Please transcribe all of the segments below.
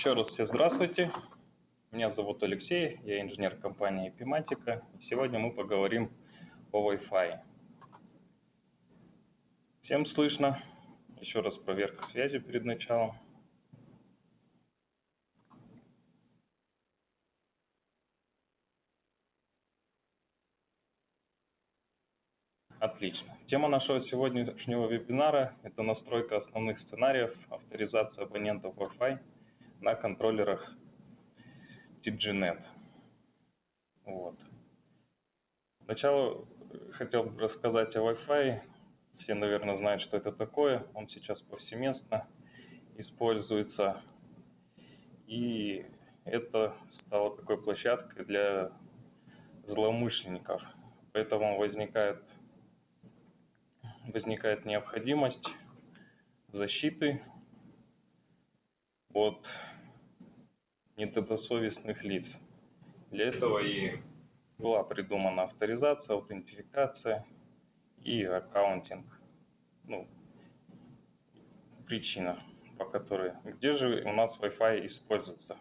Еще раз все здравствуйте. Меня зовут Алексей, я инженер компании Epimatica. Сегодня мы поговорим о Wi-Fi. Всем слышно? Еще раз проверка связи перед началом. Отлично. Тема нашего сегодняшнего вебинара – это настройка основных сценариев авторизации абонентов Wi-Fi на контроллерах TGNet. Вот. Сначала хотел бы рассказать о Wi-Fi. Все, наверное, знают, что это такое. Он сейчас повсеместно используется. И это стало такой площадкой для злоумышленников. Поэтому возникает возникает необходимость защиты от недобросовестных лиц. Для этого и была придумана авторизация, аутентификация и аккаунтинг. Ну, причина, по которой. Где же у нас Wi-Fi используется?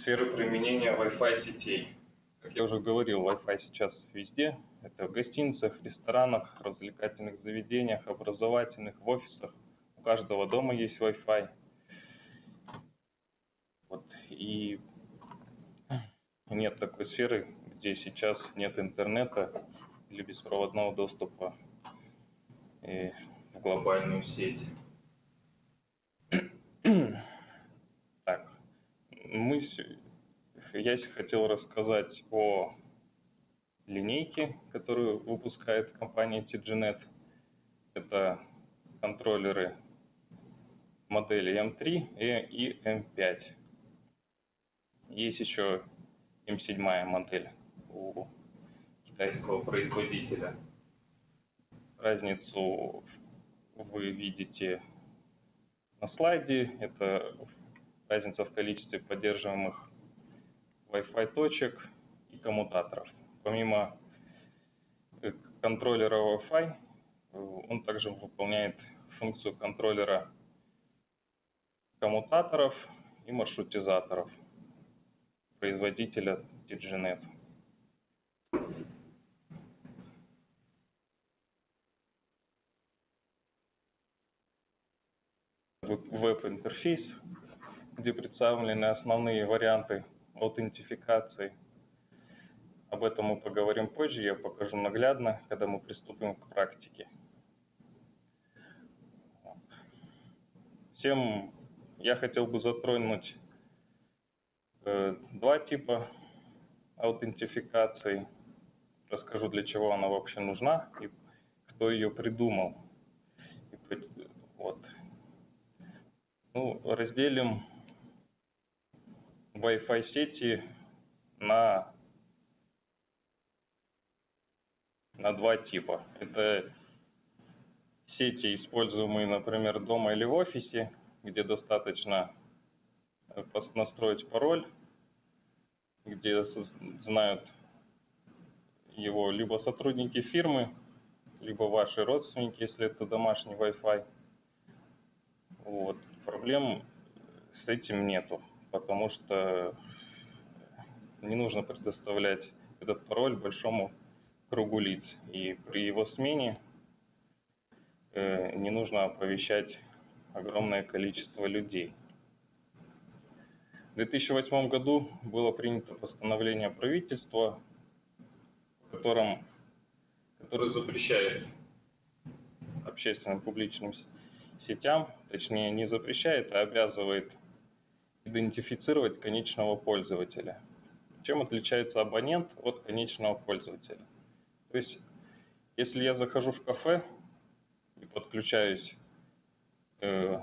Сфера применения Wi-Fi сетей. Как я уже говорил, Wi-Fi сейчас везде, это в гостиницах, ресторанах, развлекательных заведениях, образовательных, в офисах. У каждого дома есть Wi-Fi. И нет такой сферы, где сейчас нет интернета или беспроводного доступа э, в глобальную сеть. Так, мы, я хотел рассказать о линейки, которую выпускает компания TGNet. Это контроллеры модели M3 и M5. Есть еще M7 модель у китайского производителя. Разницу вы видите на слайде. Это разница в количестве поддерживаемых Wi-Fi точек и коммутаторов. Помимо э, контроллера Wi-Fi, э, он также выполняет функцию контроллера коммутаторов и маршрутизаторов производителя DigiNet. Веб-интерфейс, где представлены основные варианты аутентификации об этом мы поговорим позже, я покажу наглядно, когда мы приступим к практике. Всем я хотел бы затронуть два типа аутентификации. Расскажу, для чего она вообще нужна и кто ее придумал. Вот. Ну, разделим Wi-Fi сети на на два типа. Это сети, используемые, например, дома или в офисе, где достаточно э, настроить пароль, где знают его либо сотрудники фирмы, либо ваши родственники, если это домашний Wi-Fi. Вот. Проблем с этим нету, потому что не нужно предоставлять этот пароль большому кругу лиц. И при его смене э, не нужно оповещать огромное количество людей. В 2008 году было принято постановление правительства, в котором, которое запрещает общественным публичным сетям, точнее не запрещает, а обязывает идентифицировать конечного пользователя. Чем отличается абонент от конечного пользователя? То есть, если я захожу в кафе и подключаюсь э,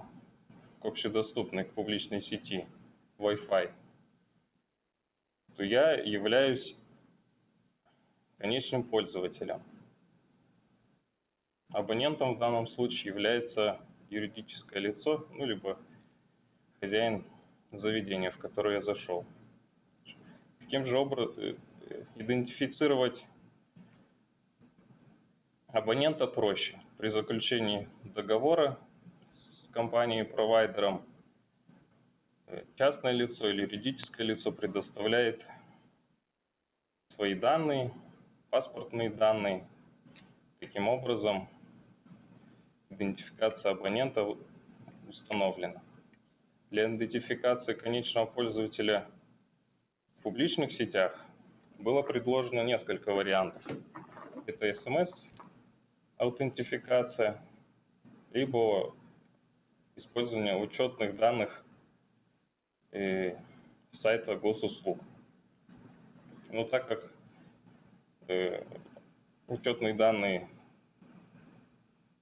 к общедоступной, к публичной сети Wi-Fi, то я являюсь конечным пользователем. Абонентом в данном случае является юридическое лицо, ну, либо хозяин заведения, в которое я зашел. Каким же образом э, идентифицировать Абонента проще. При заключении договора с компанией-провайдером частное лицо или юридическое лицо предоставляет свои данные, паспортные данные. Таким образом, идентификация абонента установлена. Для идентификации конечного пользователя в публичных сетях было предложено несколько вариантов. Это смс-аутентификация, либо использование учетных данных э, сайта госуслуг. Но так как э, учетные данные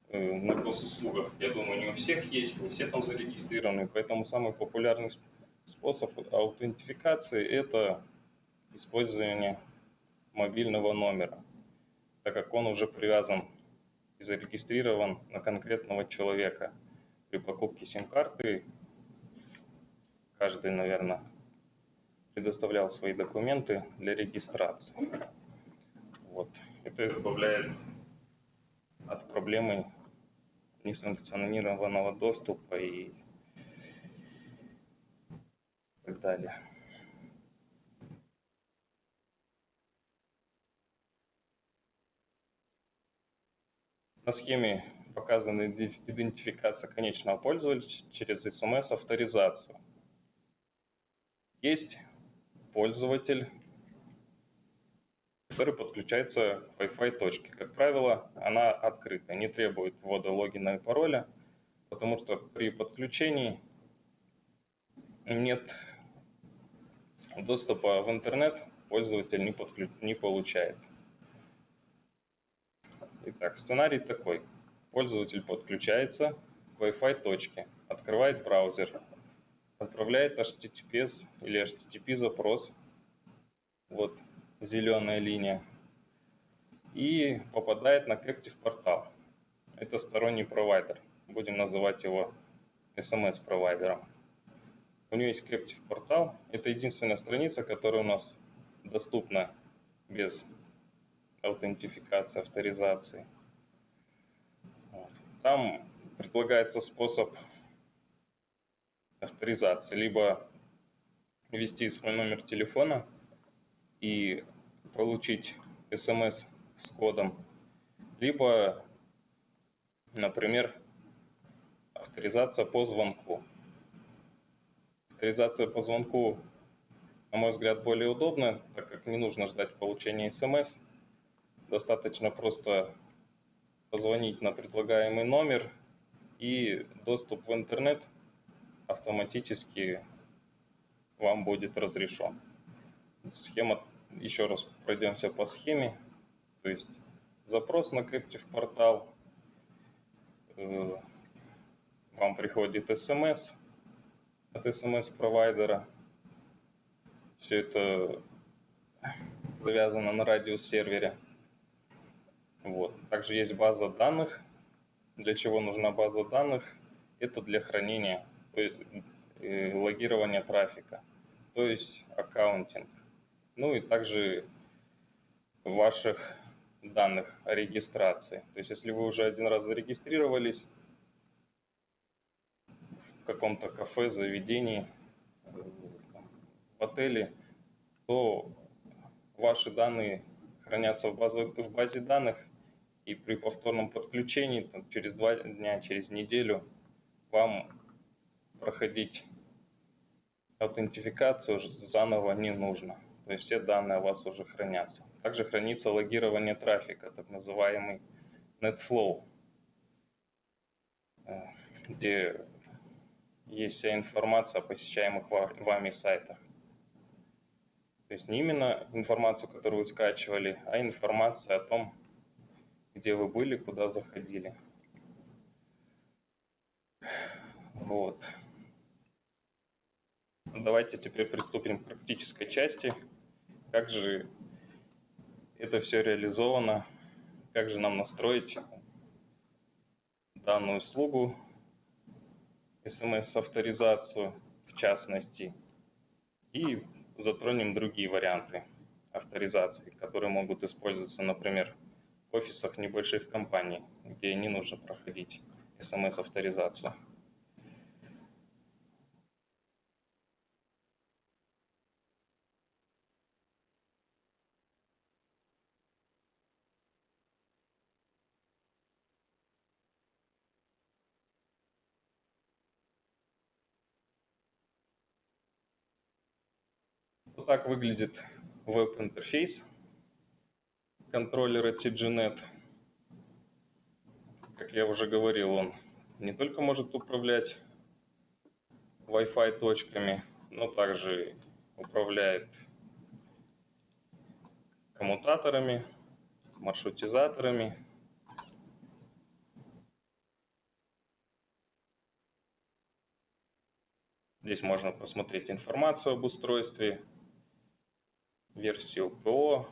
э, на госуслугах, я думаю, не у всех есть, не все там зарегистрированы, поэтому самый популярный способ аутентификации – это использование мобильного номера, так как он уже привязан и зарегистрирован на конкретного человека. При покупке сим-карты каждый, наверное, предоставлял свои документы для регистрации. Вот. Это избавляет от проблемы несанкционированного доступа и так далее. На схеме показана идентификация конечного пользователя через смс-авторизацию. Есть пользователь, который подключается к Wi-Fi точке. Как правило, она открыта, не требует ввода логина и пароля, потому что при подключении нет доступа в интернет, пользователь не, подключ... не получает. Итак, сценарий такой. Пользователь подключается к Wi-Fi точке, открывает браузер, отправляет HTTPS или HTTP запрос, вот зеленая линия, и попадает на Captive портал. Это сторонний провайдер, будем называть его SMS провайдером. У него есть Captive портал, это единственная страница, которая у нас доступна без аутентификации, авторизации. Там предлагается способ авторизации. Либо ввести свой номер телефона и получить смс с кодом, либо, например, авторизация по звонку. Авторизация по звонку, на мой взгляд, более удобна, так как не нужно ждать получения смс, достаточно просто позвонить на предлагаемый номер и доступ в интернет автоматически вам будет разрешен. Схема, еще раз пройдемся по схеме, то есть запрос на Captive портал, э, вам приходит смс от смс-провайдера, все это завязано на радиосервере. Вот. Также есть база данных. Для чего нужна база данных? Это для хранения, то есть э, логирования трафика, то есть аккаунтинг. Ну и также ваших данных о регистрации. То есть если вы уже один раз зарегистрировались в каком-то кафе, заведении, в отеле, то ваши данные хранятся в, базе, в базе данных и при повторном подключении там, через два дня, через неделю вам проходить аутентификацию заново не нужно. То есть все данные у вас уже хранятся. Также хранится логирование трафика, так называемый NetFlow, э, где есть вся информация о посещаемых вами сайтах. То есть не именно информацию, которую вы скачивали, а информация о том, где вы были, куда заходили. Вот. Давайте теперь приступим к практической части. Как же это все реализовано, как же нам настроить данную услугу, смс-авторизацию в частности, и затронем другие варианты авторизации, которые могут использоваться, например, в офисах небольших компаний, где не нужно проходить смс-авторизацию. Так выглядит веб-интерфейс контроллера TGNet. Как я уже говорил, он не только может управлять Wi-Fi точками, но также управляет коммутаторами, маршрутизаторами. Здесь можно посмотреть информацию об устройстве, версию ПО,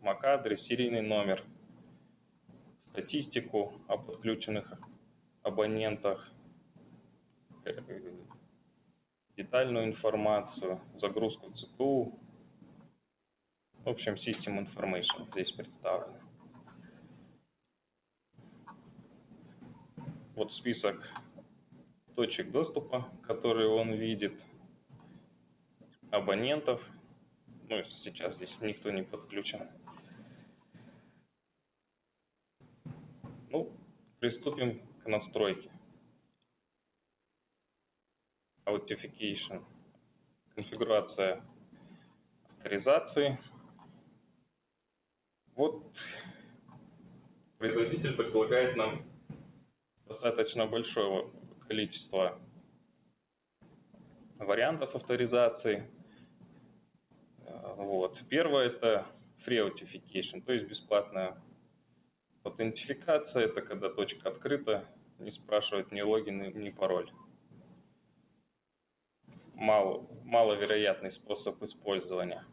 MAC-адрес, серийный номер, статистику о подключенных абонентах, детальную информацию, загрузку ЦПУ. В общем, System Information здесь представлен. Вот список точек доступа, которые он видит, абонентов. Ну, сейчас здесь никто не подключен. Ну, приступим к настройке. Authentication. Конфигурация авторизации. Вот производитель предлагает нам достаточно большое количество вариантов авторизации. Вот. Первое это Free Authentication, то есть бесплатная аутентификация. Это когда точка открыта, не спрашивает ни логин, ни пароль мало, маловероятный способ использования.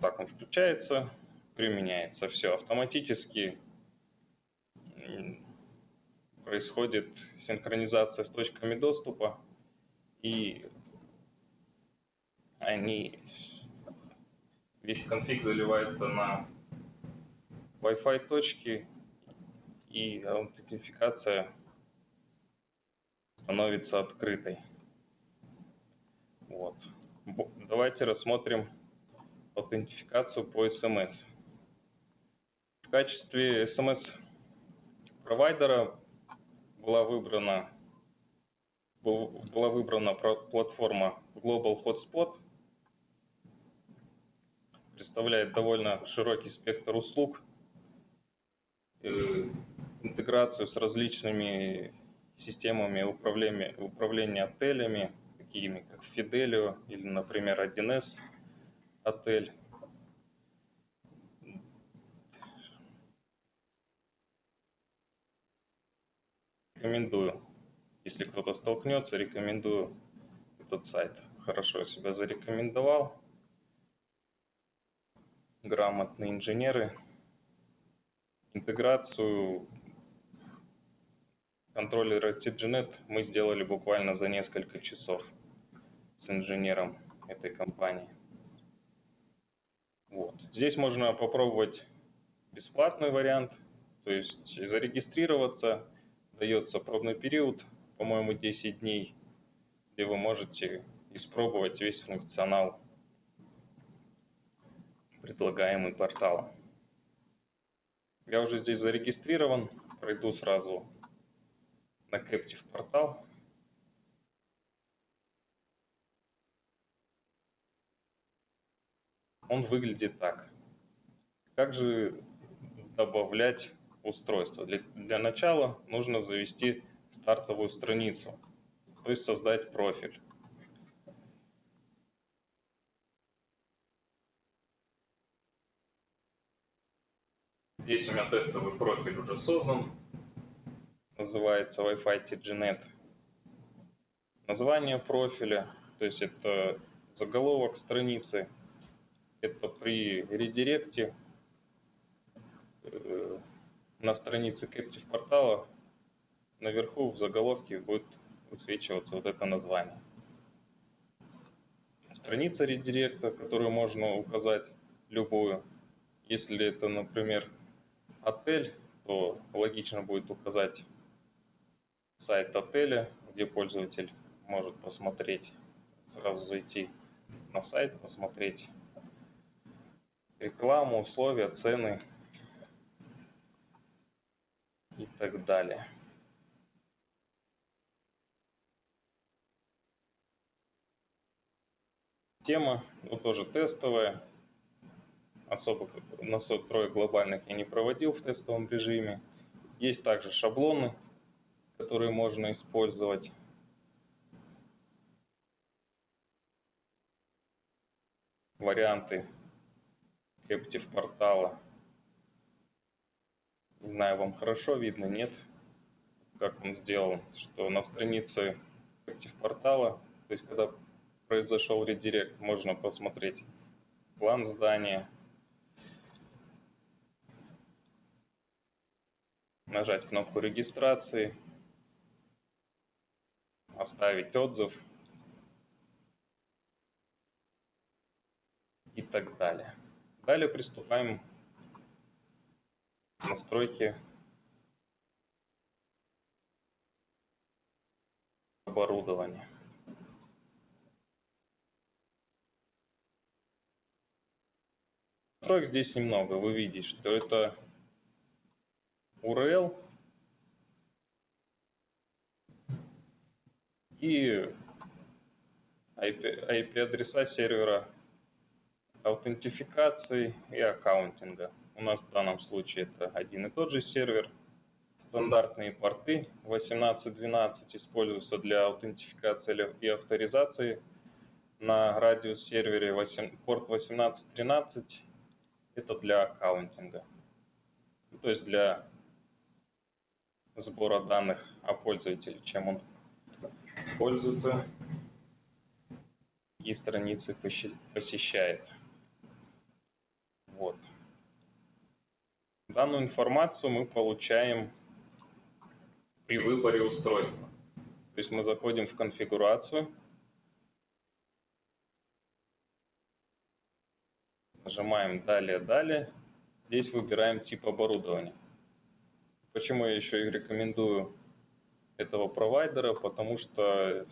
Так он включается, применяется. Все, автоматически происходит синхронизация с точками доступа, и они, весь конфиг заливается на Wi-Fi точки и аутентификация становится открытой. Вот. Давайте рассмотрим аутентификацию по SMS. В качестве SMS провайдера была выбрана была выбрана платформа Global Hotspot. Представляет довольно широкий спектр услуг Э, интеграцию с различными системами управления, управления отелями, такими как Fidelio или, например, 1С отель. Рекомендую, если кто-то столкнется, рекомендую этот сайт. Хорошо себя зарекомендовал. Грамотные инженеры Интеграцию контроллера TGNet мы сделали буквально за несколько часов с инженером этой компании. Вот. Здесь можно попробовать бесплатный вариант, то есть зарегистрироваться, дается пробный период, по-моему, 10 дней, где вы можете испробовать весь функционал предлагаемый порталом. Я уже здесь зарегистрирован, пройду сразу на Captive портал. Он выглядит так. Как же добавлять устройство? Для, для начала нужно завести стартовую страницу, то есть создать профиль. Здесь у меня тестовый профиль уже создан. Называется Wi-Fi TGNet. Название профиля, то есть это заголовок страницы. Это при редиректе э, на странице Captive портала наверху в заголовке будет высвечиваться вот это название. Страница редиректа, которую можно указать любую. Если это, например, отель, то логично будет указать сайт отеля, где пользователь может посмотреть, сразу зайти на сайт, посмотреть рекламу, условия, цены. И так далее. Тема, ну тоже тестовая, особо настроек глобальных я не проводил в тестовом режиме. Есть также шаблоны, которые можно использовать. Варианты Captive портала. Не знаю, вам хорошо видно, нет? Как он сделан, что на странице портала, то есть когда произошел редирект, можно посмотреть план здания, нажать кнопку регистрации, оставить отзыв и так далее. Далее приступаем к настройке оборудования. Настроек здесь немного. Вы видите, что это URL и IP-адреса сервера аутентификации и аккаунтинга. У нас в данном случае это один и тот же сервер. Стандартные порты 18.12 используются для аутентификации и авторизации. На радиус сервере 8, порт 18.13 это для аккаунтинга. То есть для сбора данных о пользователе, чем он пользуется и страницы посещает. Вот. Данную информацию мы получаем при выборе устройства. То есть мы заходим в конфигурацию, нажимаем «Далее», «Далее». Здесь выбираем тип оборудования. Почему я еще и рекомендую этого провайдера? Потому что,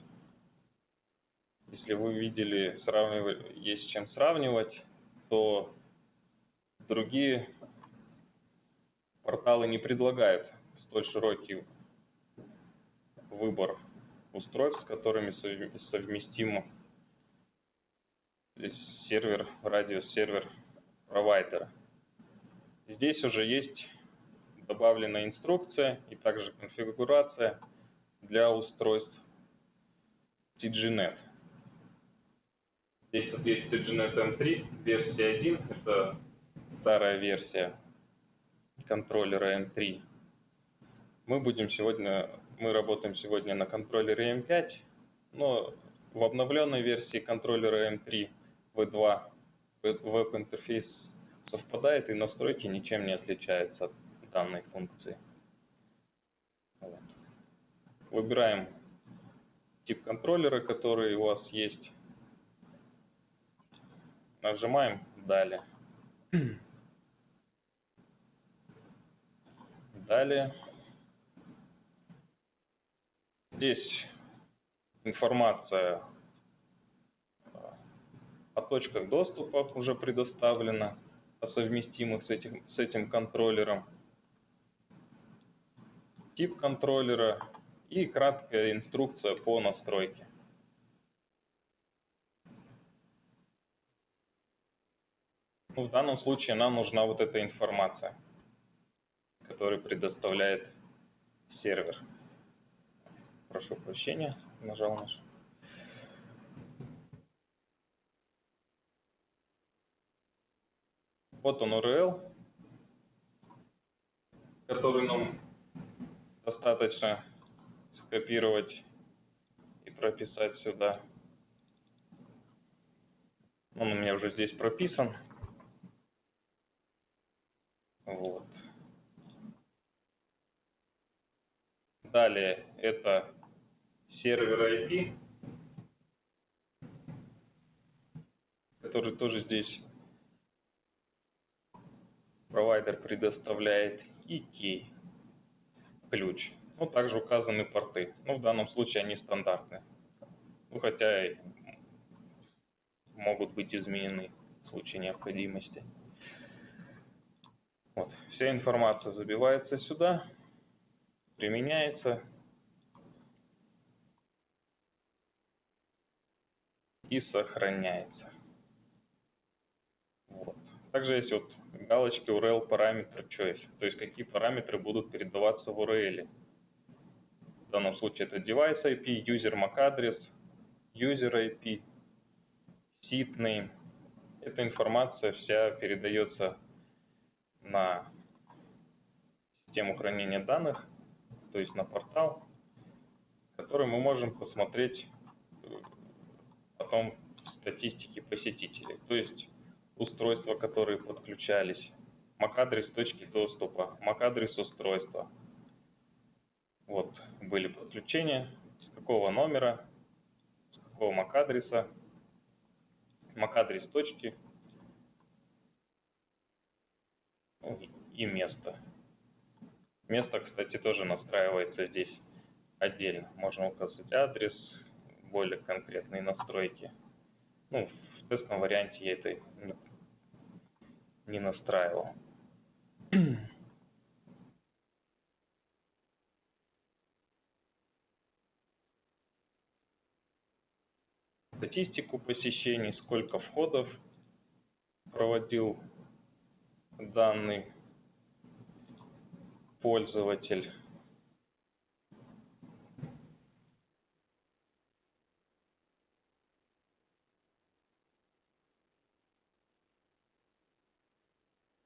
если вы видели, сравнивать, есть чем сравнивать, то другие порталы не предлагают столь широкий выбор устройств, с которыми совместим сервер, радиосервер провайдера. Здесь уже есть добавлена инструкция и также конфигурация для устройств TGNet. Здесь вот есть TGNet M3, версия 1, это старая версия контроллера M3. Мы будем сегодня, мы работаем сегодня на контроллере M5, но в обновленной версии контроллера M3 V2 веб-интерфейс совпадает и настройки ничем не отличаются от данной функции. Выбираем тип контроллера, который у вас есть. Нажимаем «Далее». Далее. Здесь информация о точках доступа уже предоставлена, о совместимых с этим, с этим контроллером тип контроллера и краткая инструкция по настройке. В данном случае нам нужна вот эта информация, которую предоставляет сервер. Прошу прощения, нажал наш. Вот он URL, который нам достаточно скопировать и прописать сюда. Он у меня уже здесь прописан. Вот. Далее это сервер IP, который тоже здесь провайдер предоставляет, и key ключ. Ну, также указаны порты. Ну, в данном случае они стандартные. Ну, хотя и могут быть изменены в случае необходимости. Вот. Вся информация забивается сюда. Применяется и сохраняется. Вот. Также есть вот галочки URL параметр choice, то есть какие параметры будут передаваться в URL. В данном случае это device IP, user MAC адрес, user IP, seed name. Эта информация вся передается на систему хранения данных, то есть на портал, который мы можем посмотреть э, потом в статистике посетителей. То есть устройства, которые подключались, MAC-адрес точки доступа, MAC-адрес устройства. Вот были подключения, с какого номера, с какого MAC-адреса, MAC-адрес точки и место. Место, кстати, тоже настраивается здесь отдельно. Можно указать адрес, более конкретные настройки. Ну, в тестовом варианте я это не настраивал. Статистику посещений, сколько входов проводил данный пользователь.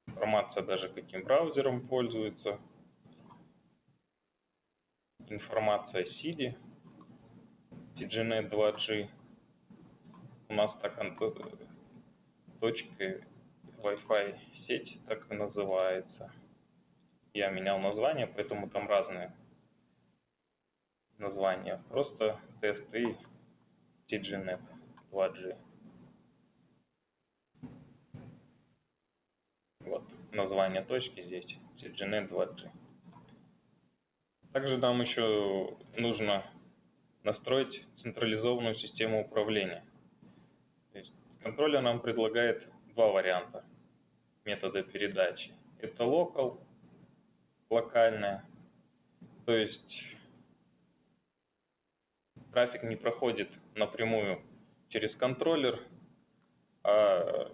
Информация даже каким браузером пользуется. Информация SIDI, TGNet 2G. У нас так точка Wi-Fi сеть так и называется я менял название, поэтому там разные названия. Просто TST TGNet 2G. Вот название точки здесь TGNet 2G. Также нам еще нужно настроить централизованную систему управления. Контроллер нам предлагает два варианта метода передачи. Это local локальная. То есть трафик не проходит напрямую через контроллер, а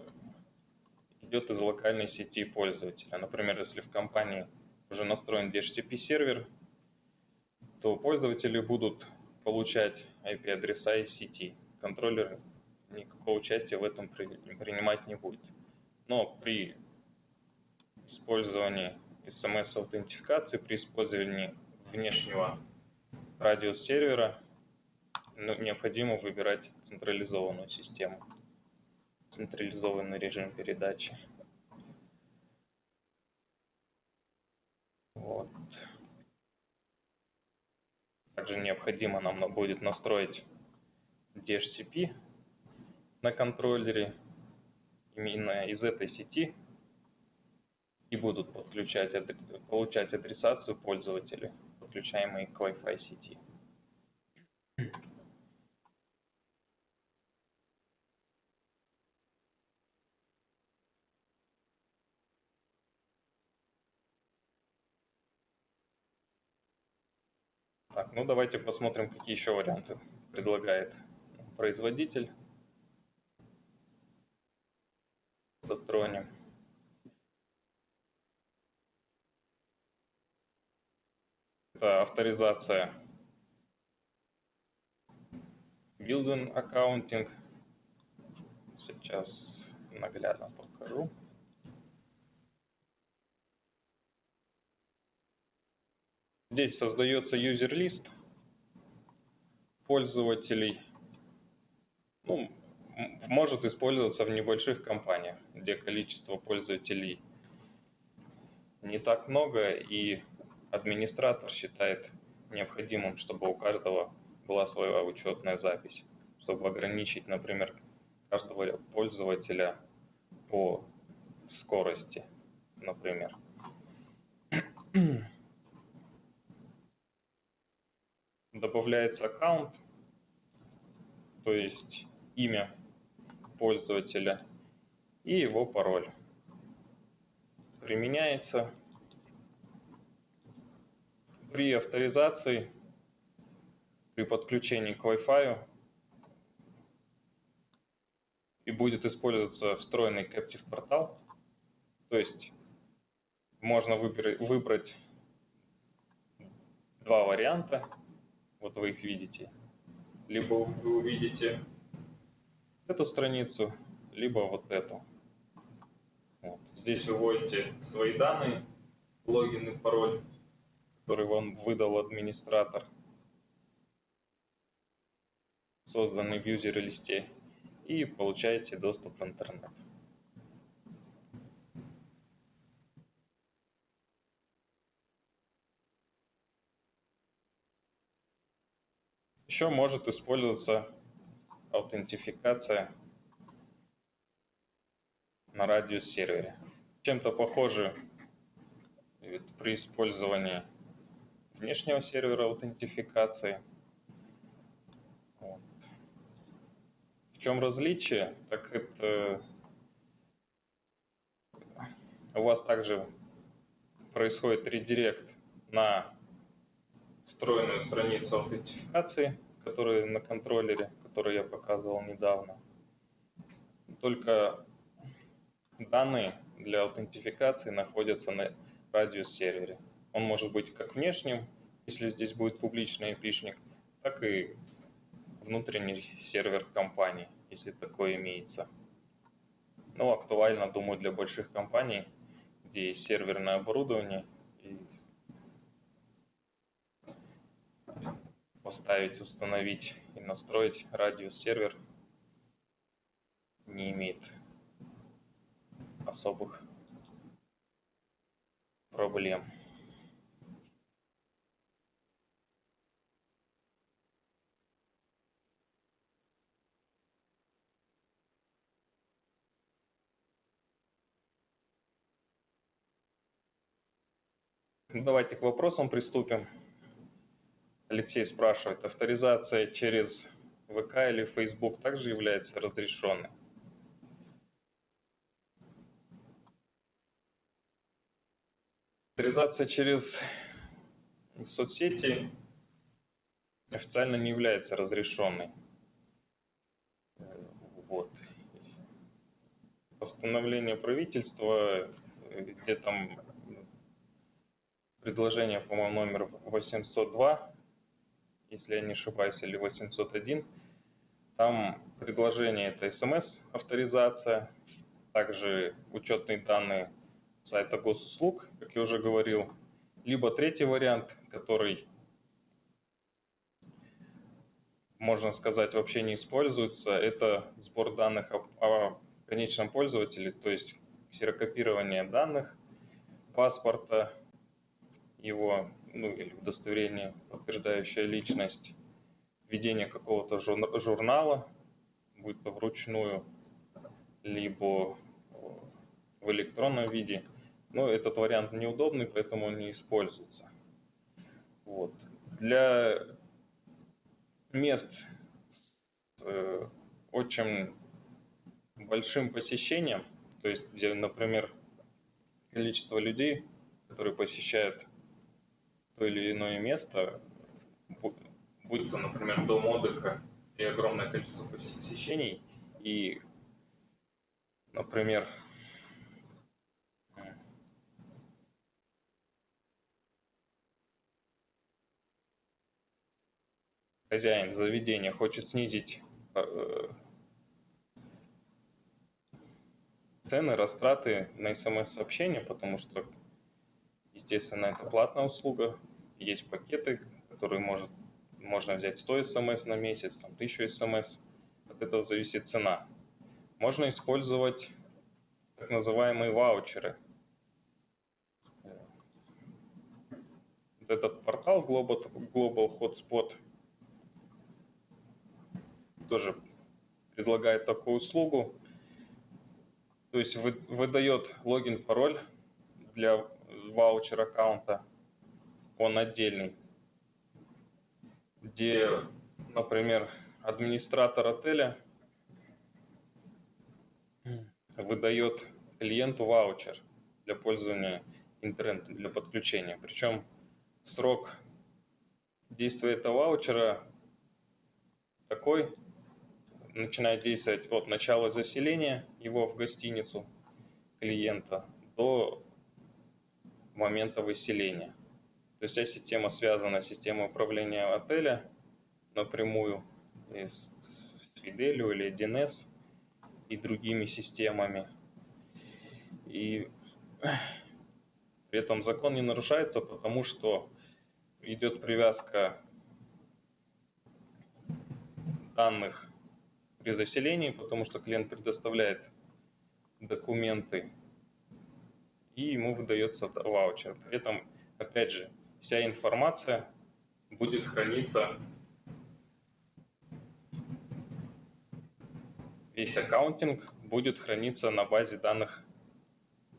идет из локальной сети пользователя. Например, если в компании уже настроен DHCP сервер, то пользователи будут получать IP-адреса из сети. Контроллер никакого участия в этом принимать не будет. Но при использовании смс-аутентификации при использовании внешнего радиосервера ну, необходимо выбирать централизованную систему, централизованный режим передачи. Вот. Также необходимо нам будет настроить DHCP на контроллере именно из этой сети и будут подключать, получать адресацию пользователя, подключаемые к Wi-Fi сети. Так, ну давайте посмотрим, какие еще варианты предлагает производитель. Затронем. Это авторизация building accounting. Сейчас наглядно покажу. Здесь создается юзер-лист пользователей. Ну, может использоваться в небольших компаниях, где количество пользователей не так много и администратор считает необходимым, чтобы у каждого была своя учетная запись, чтобы ограничить, например, каждого пользователя по скорости, например. Добавляется аккаунт, то есть имя пользователя и его пароль. Применяется при авторизации, при подключении к Wi-Fi и будет использоваться встроенный Captive портал, то есть можно выбрать, два варианта, вот вы их видите. Либо вы увидите эту страницу, либо вот эту. Вот. Здесь вы вводите свои данные, логин и пароль, который вам выдал администратор, созданный в юзер-листе, и получаете доступ в интернет. Еще может использоваться аутентификация на радиус-сервере. Чем-то похоже при использовании внешнего сервера аутентификации. В чем различие? Так это у вас также происходит редирект на встроенную страницу аутентификации, которая на контроллере, который я показывал недавно. Только данные для аутентификации находятся на радиус-сервере. Он может быть как внешним, если здесь будет публичный IP-шник, так и внутренний сервер компании, если такое имеется. Ну, актуально, думаю, для больших компаний, где есть серверное оборудование, и поставить, установить и настроить радиус-сервер не имеет особых проблем. Давайте к вопросам приступим. Алексей спрашивает, авторизация через ВК или Facebook также является разрешенной? Авторизация через соцсети официально не является разрешенной. Вот. Постановление правительства, где там предложение, по-моему, номер 802, если я не ошибаюсь, или 801, там предложение это смс авторизация, также учетные данные сайта госуслуг, как я уже говорил, либо третий вариант, который, можно сказать, вообще не используется, это сбор данных о, о конечном пользователе, то есть ксерокопирование данных, паспорта, его, ну или удостоверение, подтверждающее личность, введение какого-то журнала, будь то вручную, либо в электронном виде, но этот вариант неудобный, поэтому он не используется. Вот. Для мест с э, очень большим посещением, то есть где, например, количество людей, которые посещают то или иное место, будь то, например, дом отдыха и огромное количество посещений, и, например, хозяин заведения хочет снизить э, цены, растраты на смс-сообщения, потому что, естественно, это платная услуга, есть пакеты, которые может, можно взять 100 смс на месяц, там, 1000 смс, от этого зависит цена. Можно использовать так называемые ваучеры. Вот этот портал Global, Global Hotspot – тоже предлагает такую услугу. То есть выдает логин, пароль для ваучер аккаунта, он отдельный, где, например, администратор отеля выдает клиенту ваучер для пользования интернетом, для подключения. Причем срок действие этого ваучера такой, начинает действовать от начала заселения его в гостиницу клиента до момента выселения. То есть вся система связана с системой управления отеля напрямую с Fidelio или DNS и другими системами. И при этом закон не нарушается, потому что идет привязка данных при заселении, потому что клиент предоставляет документы и ему выдается ваучер. При этом, опять же, вся информация будет храниться, весь аккаунтинг будет храниться на базе данных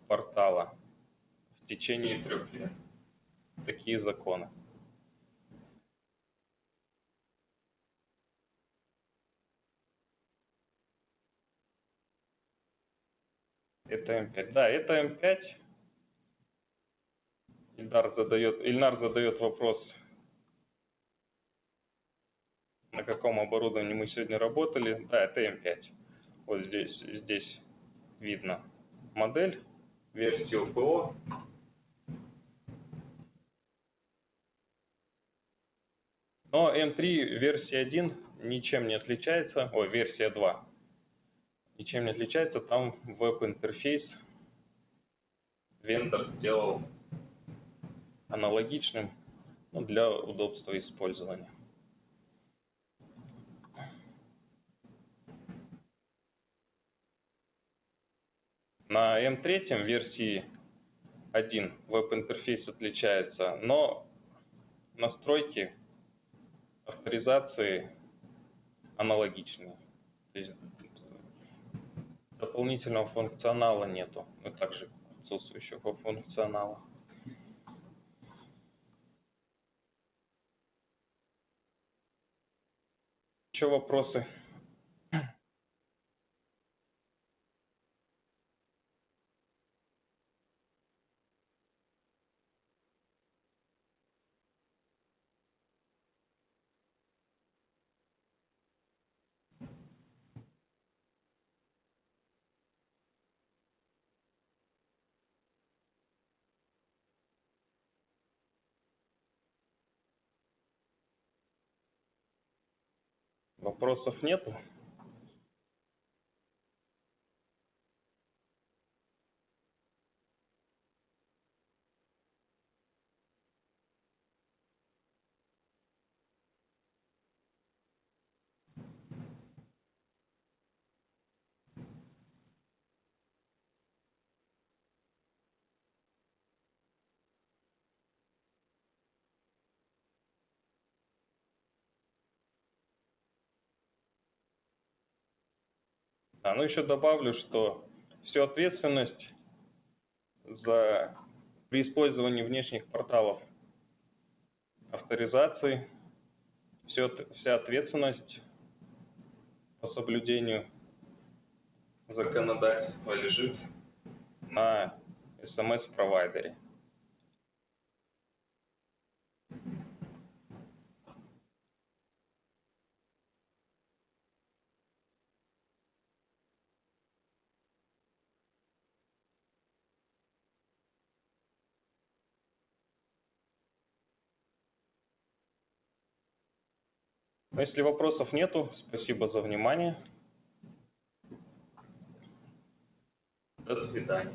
портала в течение трех лет. Такие законы. Это М5. Да, это М5. Ильдар задает, Ильнар задает вопрос, на каком оборудовании мы сегодня работали. Да, это М5. Вот здесь, здесь видно модель, версию ПО. Но М3 версия 1 ничем не отличается, ой, версия 2 ничем не отличается, там веб-интерфейс вендор сделал аналогичным ну, для удобства использования. На M3 версии 1 веб-интерфейс отличается, но настройки авторизации аналогичные. То есть дополнительного функционала нету, а также отсутствующего функционала. Еще вопросы? Вопросов нету? А, ну еще добавлю, что всю ответственность за при использовании внешних порталов авторизации, все, вся ответственность по соблюдению законодательства лежит на смс-провайдере. Но если вопросов нету, спасибо за внимание. До свидания.